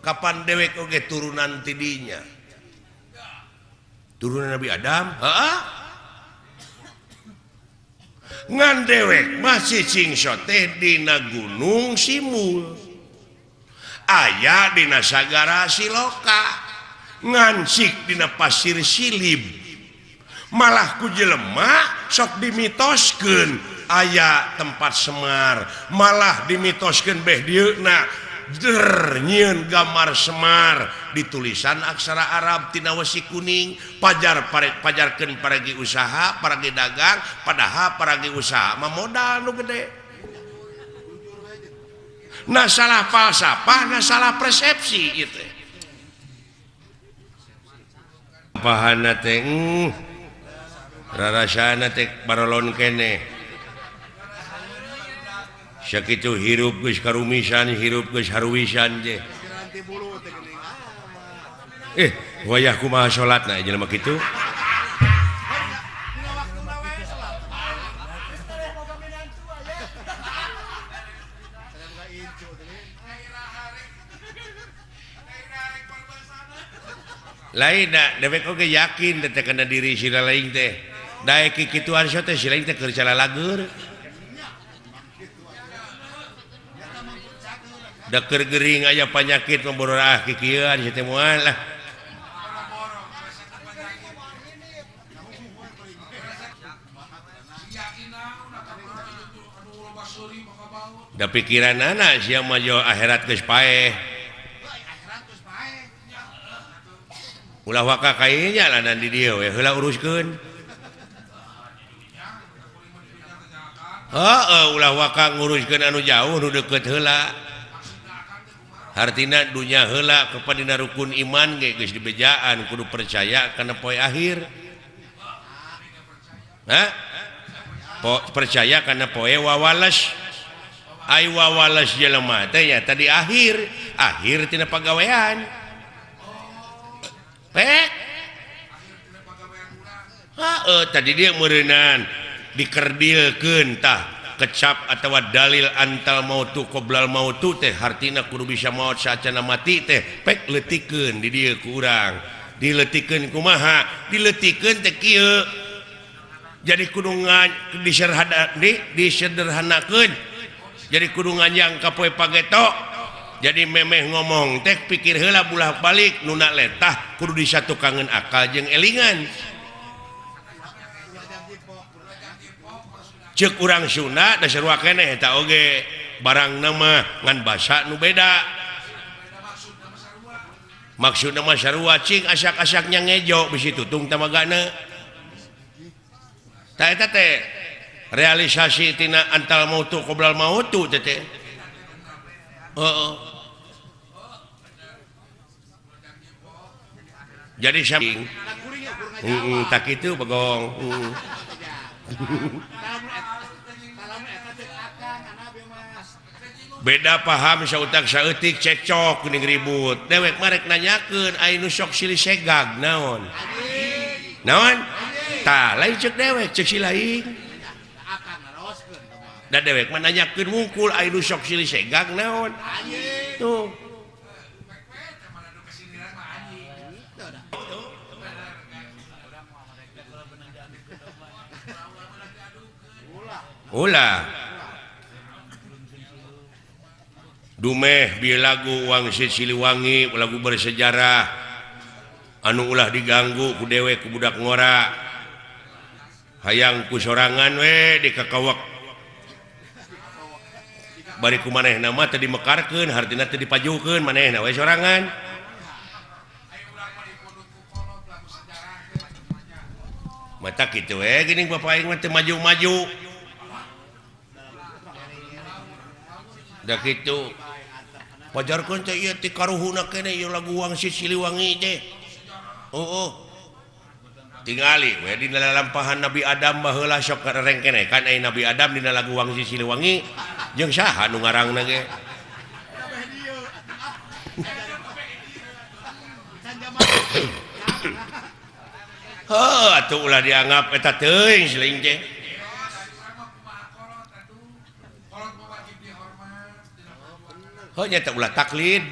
Kapan dewek Oke turunan tidinya? Turunan Nabi Adam? Ha? ngan dewek masih singso dina gunung simul. Ayah dina sagara siloka. Ngansik dina pasir silib. Malah kujelema sok dimitoskeun aya tempat Semar. Malah dimitoskan Behnyiun gambar Semar. Di tulisan aksara Arab Tinawasi kuning. Pajar paret pajarkan paragi usaha paragi dagang padahal paragi usaha. Modal lu gede. Nah salah falsafah nah salah persepsi itu pahana teh uh, rarasana teh barolon kene. itu hirup karumisan hirup Harwisan eh wayahku ma salat gitu lain dewek oge yakin diri si lain teh? Daik itu teh sila teh keur lagur daker Gering aja panyakit memborah ah, kikian situ mualah da pikiran anak si maju akhirat geus ulah waka kayanya lah nanti di dia we heula uruskeun. Heeh ulah waka nguruskeun anu jauh nu deukeut heula. hartina dunya hela kepada rukun iman ge geus dibejaan kudu percaya karena poe akhir. Hah? Po, percaya karena poe wawalas ay wawalas jelema teh ya tadi akhir. Akhir tina pagawean. Pek. Heeh, tadi dia meureunan dikerdilkeun tah. kecap atau dalil antal mautu qoblal mautu teh hartina kudu bisa maut sacana mati teh pek letikeun di dieu ku urang. Kumaha diletikeun teh kieu. Jadi kudungan diserhada di disederhanakeun. Jadi kudu yang ka poe pageto. Jadi memeh ngomong teh pikir heula bulak balik nuna letah kudu disatukangan akal jeung elingan. cek urang Sunda oge barang nama ngan basa nu beda. Maksud nama wacing asak-asaknya ngejo bisi tutung realisasitina antal mautu qbla mautu oh. jadi samping. Tak itu begong beda paham sautak sautik cecok kuning ribut. Dewek marek nanyakan ainu sok silih segag naon? Naon? Tah lain cek dewek cek silain dan dewek menanyakan mukul ainu sok silih segag naon? Tuh. ulah dumeh bi lagu wangsit Siliwangi lagu bersejarah. Anu ulah diganggu ku dewek kubudak ngora. Hayangku sorangan we di kakawak bariku maneh nama tadi mekarkan hartina tadi pajukan maneh nawe sorangan. Mata gitu eh gini bapak ingat maju-maju. sakitu pojorkeun teh ieu ti karuhuna gitu lagu laguang Siliwangi teh. oh. oh. tingali we dina lalampahan Nabi Adam bahlah sok rengkene kan Nabi Adam dina lagu laguang Siliwangi jeung saha nu ngarangna ge? Oh, atuh ulah dianggap eta teuing sling teh. Oh, nya ulah taklid.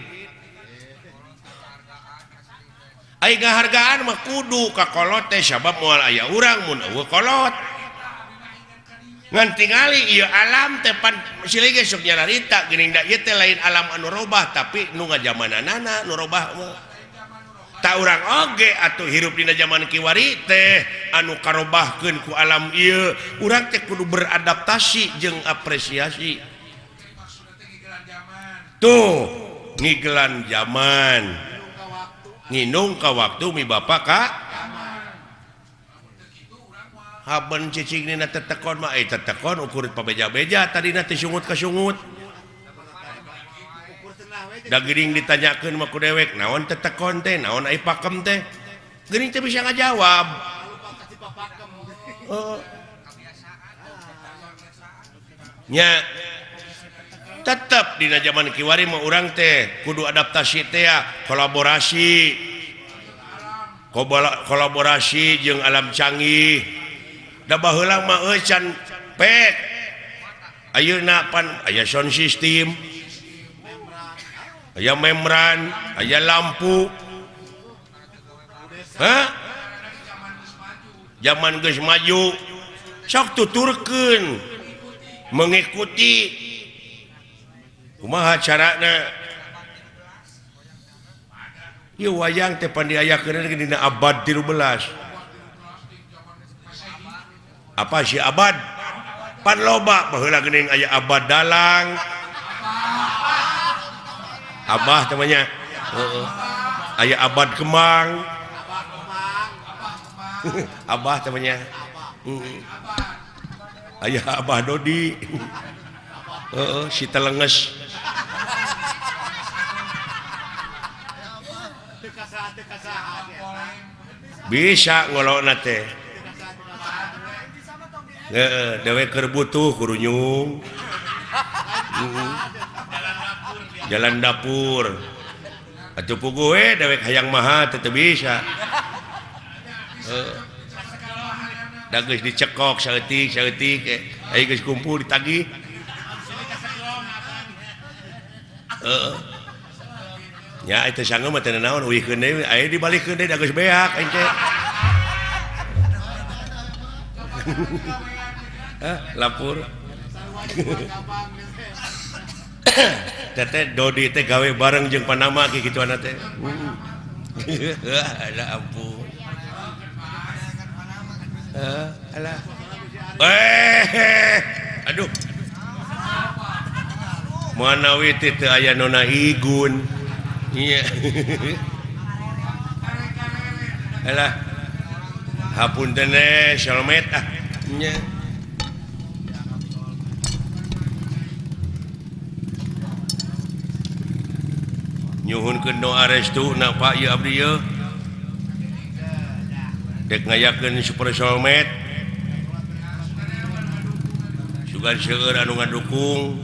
Aiga hargaan mah kudu ka kolot teh sabab moal aya urang mun eueuh kolot. Ngan tingali ieu alam teh pan silih ge sok nyararita geuning da ieu teh lain alam anu robah tapi nu ngajamananana nu robah tak urang oge atuh hirup dina zaman kiwari teh anu karobahkeun ku alam ieu. Urang teh kudu beradaptasi jeung apresiasi. tuh ngigelan zaman. Nginung ka waktu mi Bapak Kak haben cicing nina tetekon mah eh tetekon ukur pabeja-beja tadi nanti sungut ke sungut da gering ditanyakan mah ku dewek naon tetekon teh naon ai pakem teh? Gering teh bisa ngajawab. Uh. nya tetap di zaman Kiwari mau orang teh kudu adaptasi teh kolaborasi. Kolaborasi jeung alam canggih. Dabahulah mah can pek ayeuna pan aya sound system. Aya membran aya lampu. Hah? zaman geus maju. Sok tuturkeun. Mengikuti. rumah Ieu wayang tepan dina abad 13 apa sih abad? Pan loba bahwa gening aya abad dalang. Abah temannya ayah abad kemang. Abah temannya ayah Abah Dodi. Si telenges. bisa walau teh dewe kerbutuh kurunyung jalan dapur. Atau gue dewek hayang maha tetap bisa. Dagus dicekok saeutik saeutik eh guys kumpul ditagih uh, ya itu sanggup mati naon deui, aya dibalikeun deui da geus beak ente lapor teteh Dodi teh gawe bareng jeung Panama ki kitu anak teh. Ala ampun. Alah eh aduh. Manawi teh aya nona igun. hapun nyhun ieu abdi napa dek ngayakeun super solmed juga seueur anu ngadukung.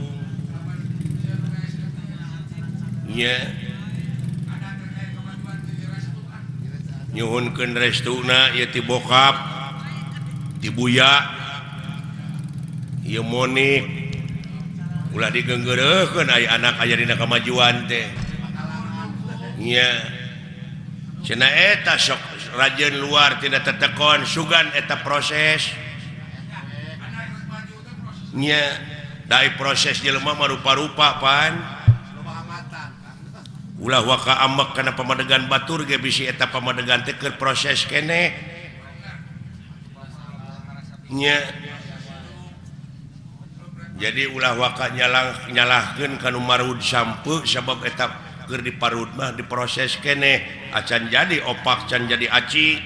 Ya yeah. nyhunkan restuna ya ti bokap dibuya Monik. Ulah digenggerken anak aya di kemajuan teh. Seeta sok rajin luar tidak tertekon sugan eta prosesnya dari proses jelemah rupa-rupa pan. ulah waka ambek karena pemadegan Batur GBC eta pemadegan teker proses kene. Nya. Jadi ulah waka nyalah nyalahkan kanu marud sampu sebab etap keur diparud mah diproses kene. Ah, Acan jadi opak can jadi aci.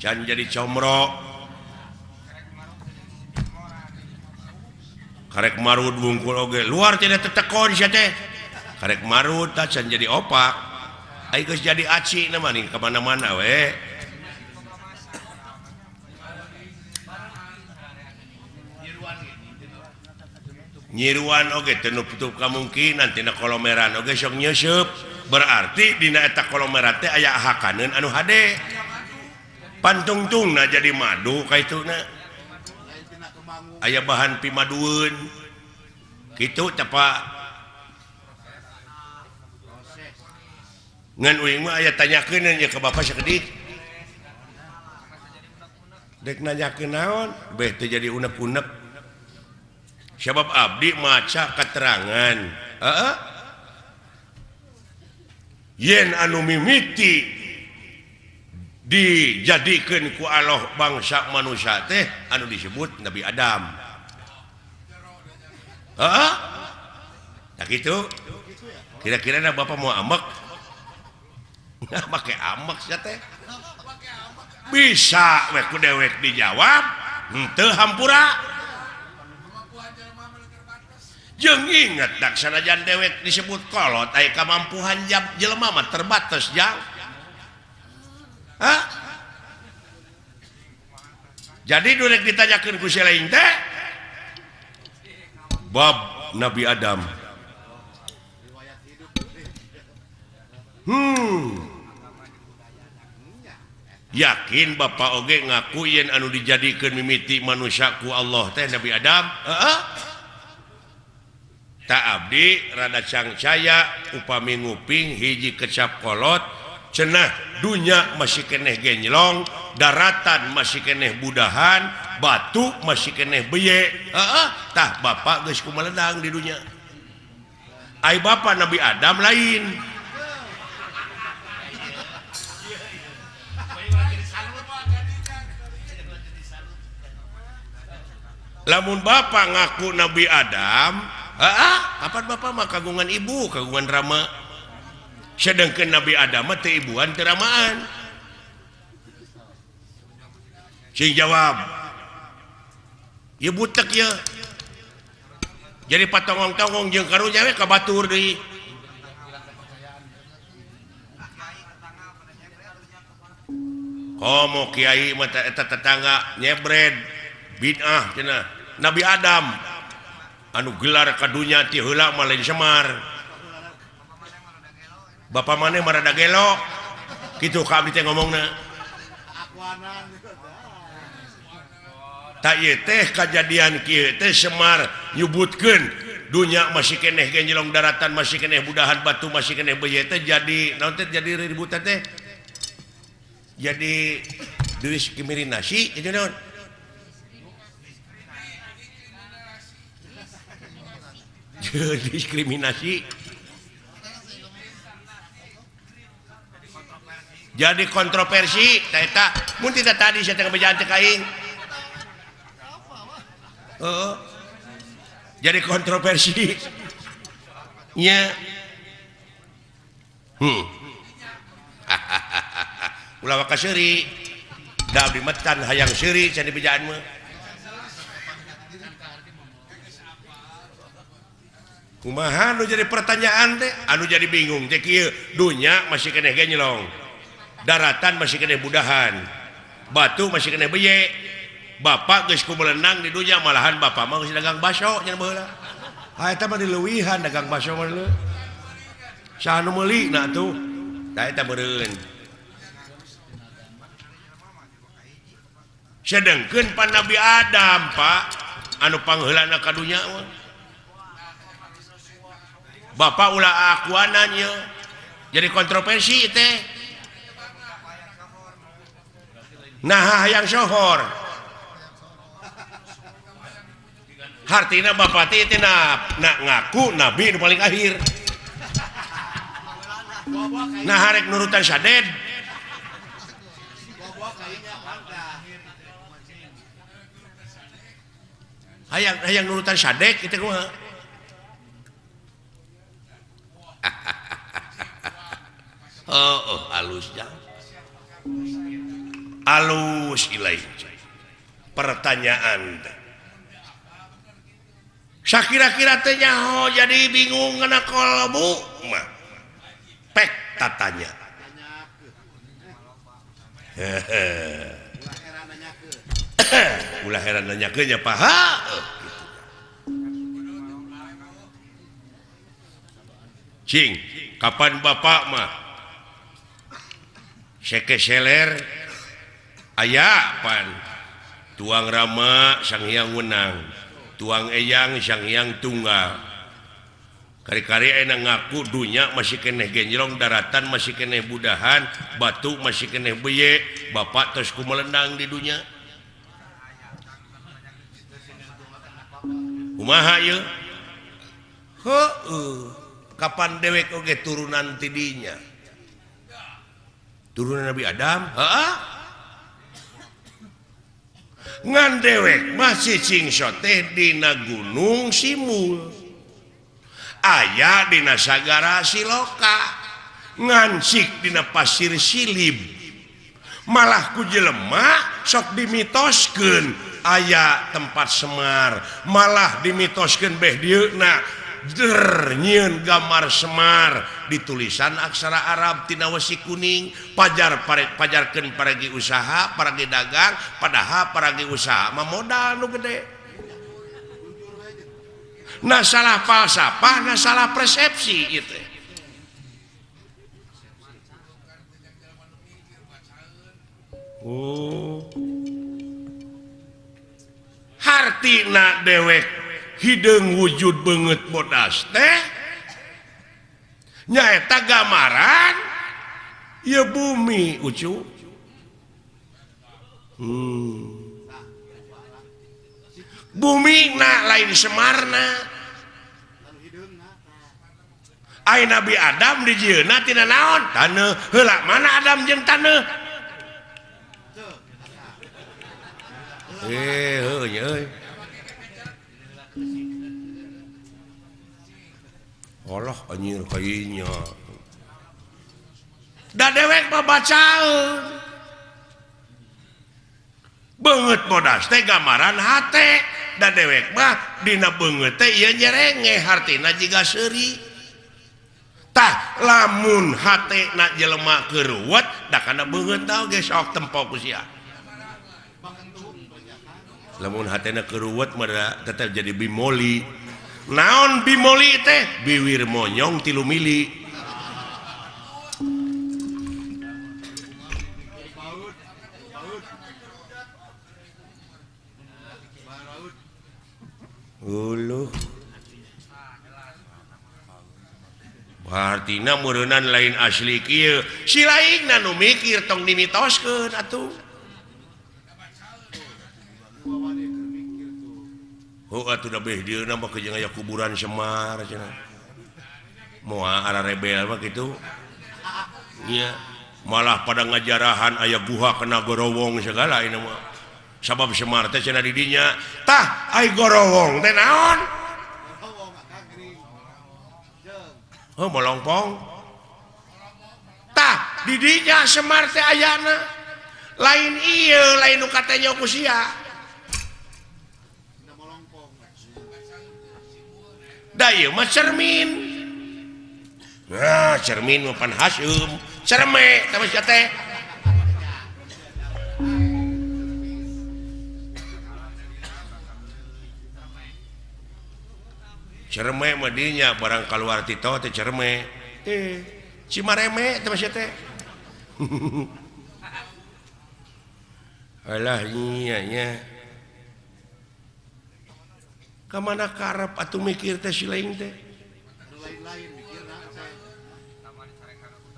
Can jadi comro. Karek marud bungkul oge. Luar tidak tetekon sia teh. karek marut tacan jadi opak. Aikus jadi aci nama nih kemana-mana we. Nyiruan oke okay, tenup tutup kemungkinan tina kolomeran oke okay, sok nyusup berarti dina eta kolomeran teh aya hakaneun anu hade. Pantungtungna jadi madu kaituna aya bahan pimadueun. Kitu teh Pak. aya tanya ke Bapak sedikit dek nanya ke naon bete jadi unek-unek. Sebab Abdi maca keterangan uh yen anu mimiti dijadikan ku Allah bangsa manusia teh anu disebut Nabi Adam. Uh -uh. Nah gitu? Kira-kira Bapak mau ambek pakai ambek bisa weku dewek dijawab. Hmm, hampura. Jeng inget daksanajan dewek disebut kolot ay kemampuan jam jelema mah terbatas jauh ha jadi durek ditanyakan ku lain teh bab Nabi Adam. Hmm. yakin Bapak Oge ngaku yen anu dijadikan mimiti manusiaku Allah teh Nabi Adam? Tak Abdi rada cangcaya upami nguping hiji kecap kolot cenah dunya masih keneh genjlong daratan masih keneh budahan batu masih keneh beye. Tah Bapak guys meledang di dunia Ay Bapak Nabi Adam lain. lamun Bapak ngaku Nabi Adam kapan Bapak mah kagungan ibu kagungan drama sedangkan Nabi Adam ibuan keramaan sing jawab ya butek ya jadi patongong-tongong jeung karunya we ka batur deui. Komo kiai mata eta tetangga nyebred bid'ah cenah Nabi Adam anu gelar kadunya ti heula malain Semar. Bapak maneh marada gelok kitu ka abdi teh ngomongna. Tak ieu teh kajadian kieu teh Semar nyebutkeun. Dunya masih keneh genjelong daratan masih keneh budahan batu masih keneh beje teh jadi naon teh jadi ributan teh? Jadi diri kimirin nasi jadi naon? diskriminasi. Jadi kontroversi tak tidak tadi saya tengah kain oh. jadi kontroversi. Ya hmm. ulah wakasiri dah dimetan hayang siri jadi bejaan bejaanmu kumahan jadi pertanyaan deh Anu jadi bingung Jekil dunya masih kene nyelong daratan masih kene budahan. Batu masih kene beye. Bapak guysku melenang di dunya malahan Bapak mau dagang basok yang mah diluwihan dagang baso mah lu tuh Da eta Sedengkeun pan Nabi Adam Pak. Anu pangheulanna ka Bapak ulah akuanan ya jadi kontroversi teh. Nah yang sohor. Hartina bapak teh na, na, ngaku nabi nu paling akhir. Nah harek nurutan saded hayang hayang nurutan sadek itu kumaha oh, oh, halus alus pertanyaan. Sha kira-kira tenyaho jadi bingung kena kolbu mah. pek tatanya Nanyakeun. ulah heran nanya kenya paha Cing, kapan Bapak mah? Sekeseler aya pan. Tuang Rama Sang Hyang Wenang tuang Eyang Sang Hyang Tunggal. Kari-kari enak ngaku dunya masih keneh genjrong daratan masih keneh budahan batu masih keneh beye Bapak terus ku melendang di dunia kumaha yeuh heuh Kapan dewek oge turunan tidinya? Turunan Nabi Adam? Ha? ngan dewek masih singso dina gunung simul. Ayah dina sagara siloka. Ngansik dina pasir silib. Malah ku jelema sok dimitoskeun. Ayah tempat Semar. Malah dimitoskeun beh dieuna nyiun gambar Semar. Di tulisan aksara Arab Tinawasi kuning. Pajar pare, pajarkan paragi usaha paragi dagang padahal paragi usaha. Modal lu gede. Nah salah falsafah nah salah persepsi itu Oh. Hartina dewek hidung wujud banget bodas teh. Nyaeta gambaran. Ya bumi ucu. Hmm. bumi na lain Semarna. Ay Nabi Adam di Jna tidak naon? Tanah helak mana Adam jeng tanah eh, oh, Allah anjir kayaknya da dewek baca banget modas teh gambaran hate. Da dewek mah dina banget teh iya nyerenge hartina jika seri tah lamun hati nak jelema keruat da kana banget tau guys sok tempo kusia lamun hati nak keruat mah tetap jadi bimoli. naon bimoli teh? Biwir monyong tilu mili. Ulu. Bartina murunan lain asli kieu. Si lain nu mikir tong dimitoskeun atuh. Oh, udah kuburan Semar mua rebel begitu Iya. Malah pada ngajarahan ayah guha kena gorowong segala ini mah. Sabab Semar teh cenah tah gorowong teh naon? Oh melongpong. Tah didinya Semar teh ayana lain iya lain nu katanya ku sia. Dayuma cermin. Nah, cermin mapan Hasum cerme cerme medinya barang keluar Tito teh cerme. Eh cimareme teh masih teh alah nyanya kemana karep atau mikir teh siling teh?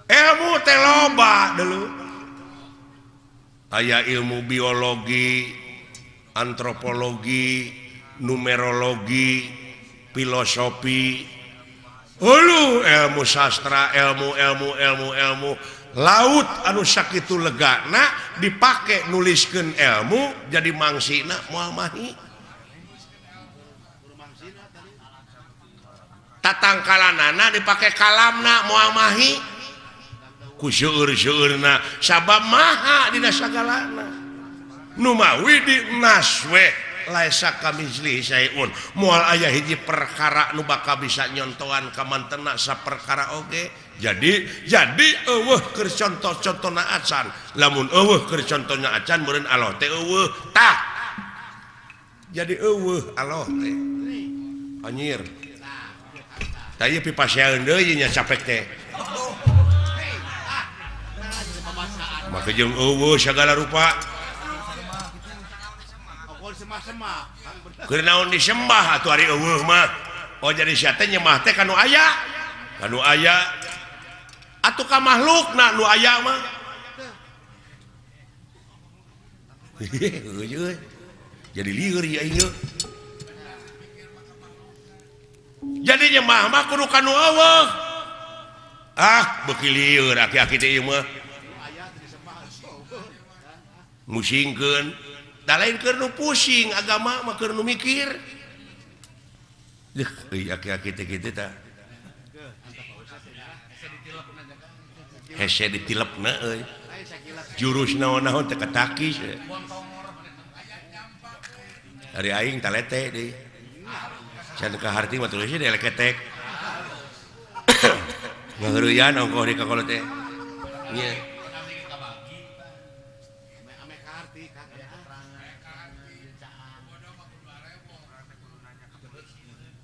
Eh, ilmu teh loba dulu. Aya ilmu biologi antropologi numerologi filosofi. Hulu ilmu sastra ilmu ilmu ilmu ilmu. Laut anu sakit itu legana dipakai nuliskan ilmu jadi mangsinak muamahi. tatangkalanana dipakai kalamna muamahi. Kusyurna sabab maha dina sagalana. Numawi di naswe laisa kamizli sayun mual ayah hiji perkara nu bakal bisa nyontohan ka mantena sa perkara oge. Jadi jadi eueuh keur contoh-contohna acan lamun eueuh keur contohna acan meureun aloh teh eueuh tah. Jadi eueuh aloh teh. Anjir. tadi capek teh maka segala rupa. Kenaun disembah atau hari mah oh jadi syaitan nyemah teh aya kan aya ayah ka makhluk nak nu aya mah jadi liur ya ini jadinya mama kudu Allah ah bekiliur musingken tak lain karena pusing agama maka mikir. Ditilep jurus naon-naon teka takis hari aing talete deh. hati ketek.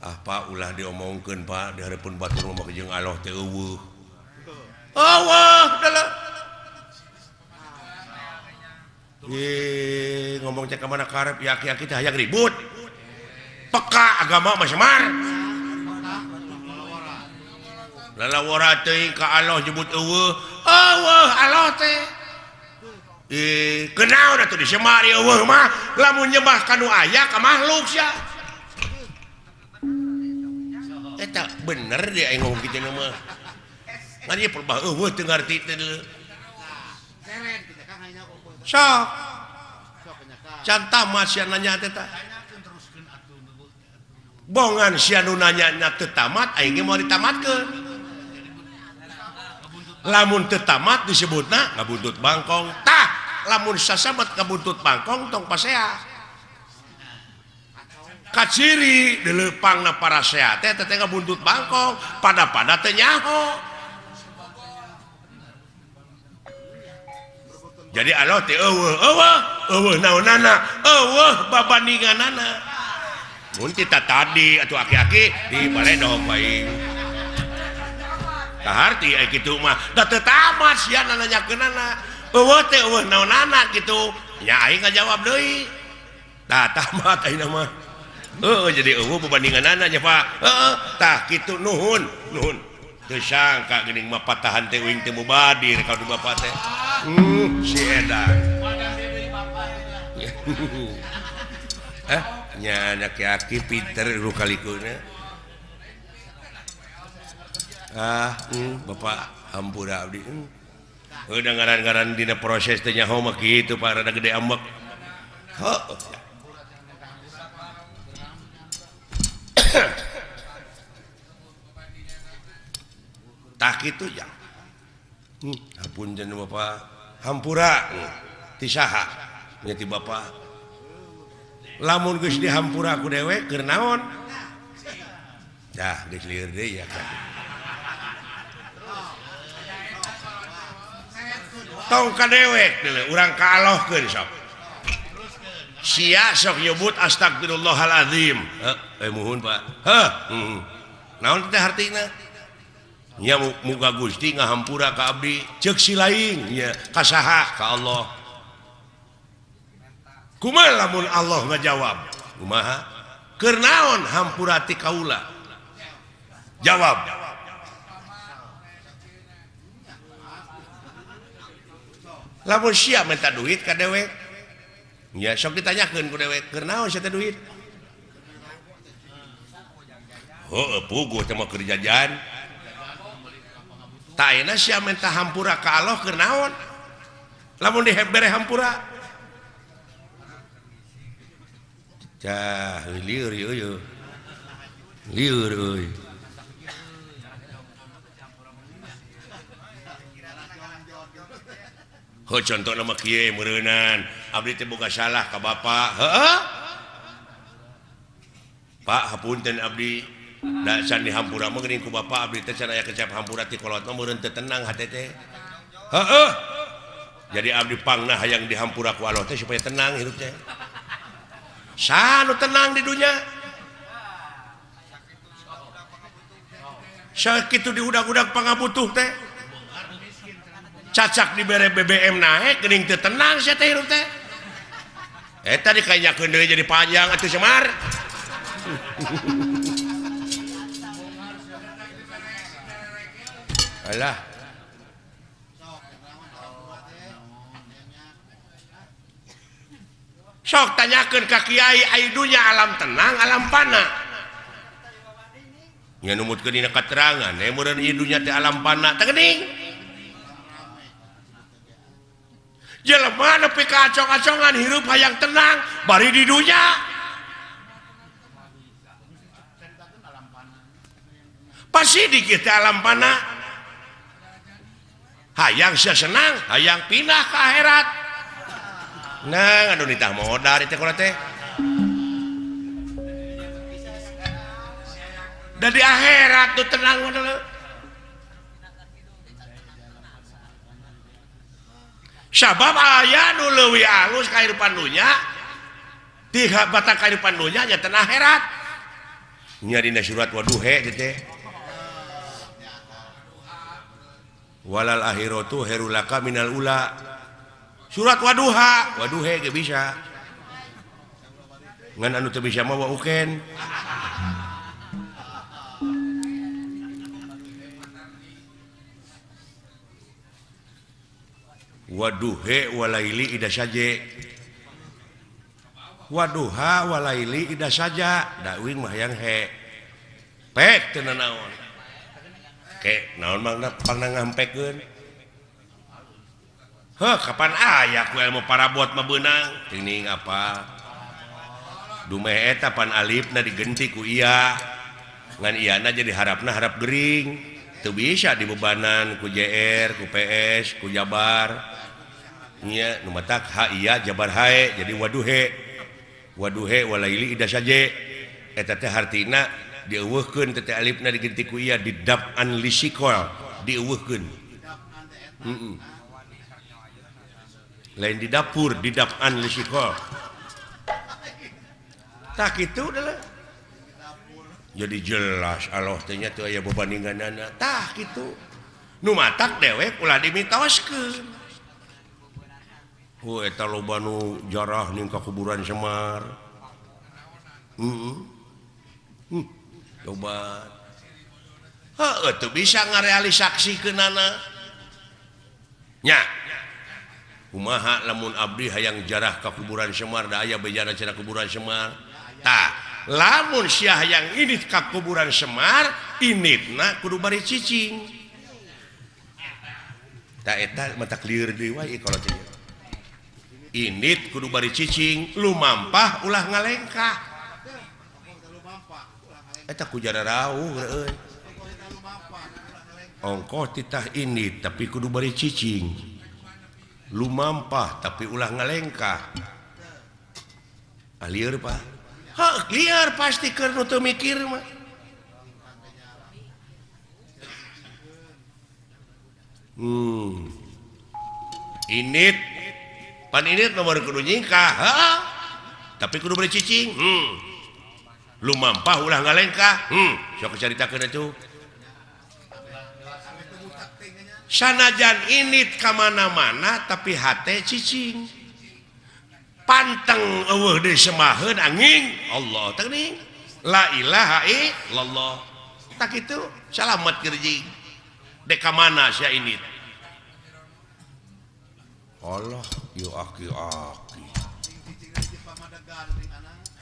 Apa ulah diomongkan Pak? Daripun batu rumah jeung Allah teuweuh Allah dalam Ye, ngomong cek mana karep yaki-yaki teh hayang ribut. peka agama masyamar lalawara teh ka Allah jebut eueuh. Eueuh Allah teh. Eh kenal atuh di semar eueuh mah. Lamun nyembah ka nu aya ka makhluk sia. Eh, Eta bener dia aing ngomong kitu mah. Ngan ieu perbah eueuh teu ngarti teh deuleu sok. Cantah mah sia nanya teh tah. bongan sianunanyanya tetamat mau ditamat lamun tetamat disebut disebutna ngabuntut bangkong. Tah lamun sasabat ngabuntut bangkong tong pasea. Kaciri dilepang na para sehat teh teteh ngabuntut bangkong. Pada pada teh nyaho. Jadi Allah teh eueuh eueuh eueuh naonana eueuh babandinganana mun kita tadi atau aki-aki di balai dong baik. Kaharti ai eh, kitu mah. Da teu tamat sia nanyakeunana. Eueuh teh eueuh naonana kitu. Ya aing ngajawab deui. Da tamat ayeuna mah. Heeh jadi eueuh babandinganna nya Pak. Heeh tah kitu nuhun, nuhun. Teu sangka geuning mah patahan teh uing teh mubadir ka du bapak teh. Hmm, si edan. Eh? nya anakki Peter kalikunya ah mm, Bapak hampur Abdi mm. udah ngaran-garan dina proses tanya homak gitu Pak rada gede ambek oh. tak itu ya hmm, ampun jeneng Bapak hampura hmm. tisaha nyati Bapak lamun geus dihampura ku dewek keur naon? Dah ya tong ka dewek urang kaalohkeun sok. Sia sok nyebut astagfirullahalazim eh, eh muhun pak. Heh Hmm. naon teh hartina? Nya muga Gusti ngahampura ka abdi ceuk si lain kasaha ka Allah. kuma lamun Allah ngajawab. Kumaha? Kernaon hampurati kaula? Jawab. Lamun siap minta duit ka dewek ya sok ditanyakan ku dewek kernaon siapa duit? Oh, pugu cuma kerjaan tak enak siapa minta hampura ka Allah kernaon lamun diheber hampura? Cah, liur yuk yuk. Liur euy. Ho contoh nama kieu meureunan. Abdi teh boga salah ka bapa Heeh. Pak hapunten abdi. Da can dihampura mah geuning ku bapa abdi teh can aya kecap hampura ti kolot mah meureun teu tenang hate teh. Heeh. Jadi abdi pangna hayang dihampura ku Allah teh supaya tenang hirup teh. sanu tenang di dunia? Sakitu di udah-udak pangabutuh teh. Cacak dibere BBM naek geuning teh tenang saya teh hirup teh. Eta tadi deui jadi panjang atuh semar alah. sok tanyakan ka Kyai aidunya alam tenang alam pana numut ke keterangan eh, idunya di alam pana tegening jelema nepi ka acong-acongan hirup hayang tenang bari di dunya. Pasti di kita alam pana hayang saya senang hayang pindah ke akhirat. Nah, aduh ditah modal itu kalau teh. Dari akhirat tuh tenang dulu. Sabab ayah nu leuwih alus kehidupan dunia tiga batang kehidupan dunia nya tenang akhirat. Nya dina surat waduhe teh. Walal akhiratu herulaka minal ula. surat waduha. Waduhe bisa. Ngan anu teu bisa mawa uken. Waduhe walaili ida saja waduha walaili ida saja. Dakwing mah yang he. Pek teu naon ke naon mangna pangna ngampekeun Heh, kapan ayaah ilmu para buat mebenang ini apa dumeetapan Alif nah digentiku iya ngan Iana jadi harapna harap Gering. Tuh bisa dibebanan ku JR ku PS ku Jabarnya numatak ha iya Jabar Hai jadi waduhe. Waduhe walaili saja eta teh hartina dieuweuhkeun teh Alifna digentiku iya didap an lisikol mm -mm. lain di dapur di dapan lisiko tak itu adalah jadi jelas Allahnya tuh aya bebandingan anak. Tak gitu nu matak dewek ulah dimitoskeun hu eh, eta loba nu jarah ning ka kuburan Semar. Heeh hmm. coba heeh tuh bisa ngarealisaksikeun anak nya Umaha lamun Abdi hayang jarah ke kuburan Semar da aya bejana cara kuburan Semar? Tak lamun Syah yang ini ke kuburan Semar ini na kudu bari cicing. Tak eta mata clear deui kalau tidak init kudu bari cicing lumampah ulah ngalengkah. Eta kujara rauh ongkoh titah ini tapi kudu bari cicing. lumampah tapi ulah ngalengkah. Ah, liar Pak. Ha, liar pasti karena tuh mikir mah. Hmm. Init. Pan init nomor kudu nyingkah ha? tapi kudu beli cicing hmm. Lumampah ulah ngalengkah hmm. Sok cerita kena sanajan ini kemana-mana tapi hati cicing. Panteng semahun angin. Allah tening illallah. Tak itu selamat kerjing deka mana saya ini Allah yu aki aki.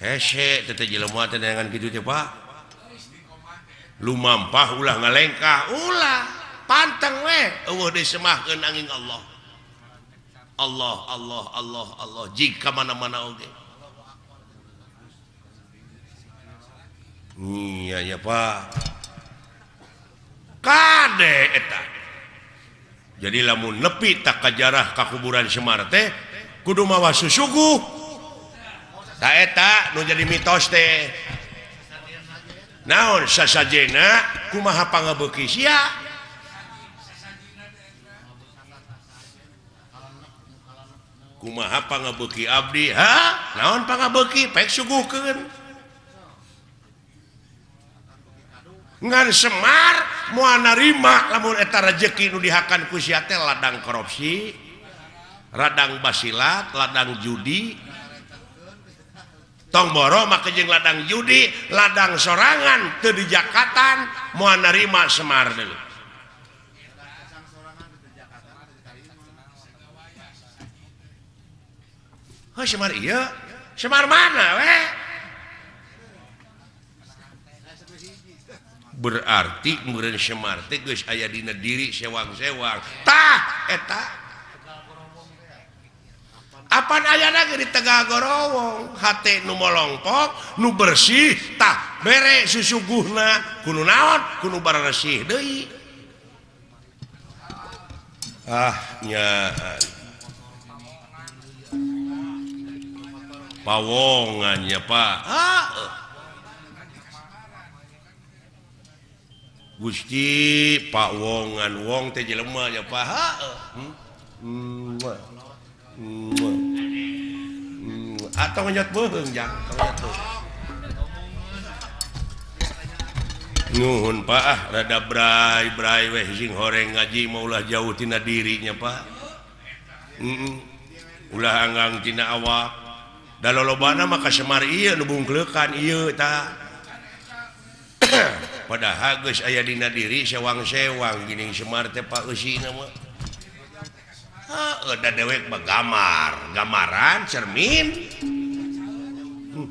Hese tete jelema teh dengan kitu teh Pak. Lumampah ulah ngalengkah ulah. pantang disemahkan angin Allah. Allah Allah Allah Allah. Jika mana-mana oke iya ya Pak. Kade eta. Jadi lamun nepi tak kajarah kakuburan Semar teh kudu mawa susugu. Tak eta nu jadi mitos teh. Naon sasajena kumaha pangabeuki sia? kumaha pangabeuki Abdi ha? Naonpangabeki pek suguhkeun ngan Semar moal narima lamun eta rezeki nu dihakan ku sia teh ladang korupsi radang basilat ladang judi. Tong boro make jeung ladang judi ladang sorangan teu dijakatan moal narima Semar dulu Oh, Semar iya. Semar mana we? berarti kemudian Semar tegus aya dina diri sewang-sewangtah eta eh, apa aya lagi di Tegal Gorowong? H numolongpok nu bersih tah. Bere susuguhna kuno naon kuno barresih Dehi ahnya pawongannya Pak. Gusti Gusti Pakwongan wong teh lemahnya Pak. Hmm? hmm. hmm. atau ngejot bohong jang nuhun Pak. Ah rada brai brai weh sing horeng ngaji maulah jauh tina dirinya Pak. -mm. ulah anggang tina awak. dalolobana maka Semar iya nubungklekan iya ta padahal guys ayah dina diri sewang-sewang gini Semar teh Pak Usi nama ah, udah dewek gamar gamaran cermin hmm.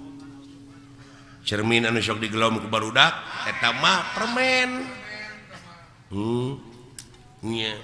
cermin anu sok digelom ke barudak eta mah permen hmm. Yeah.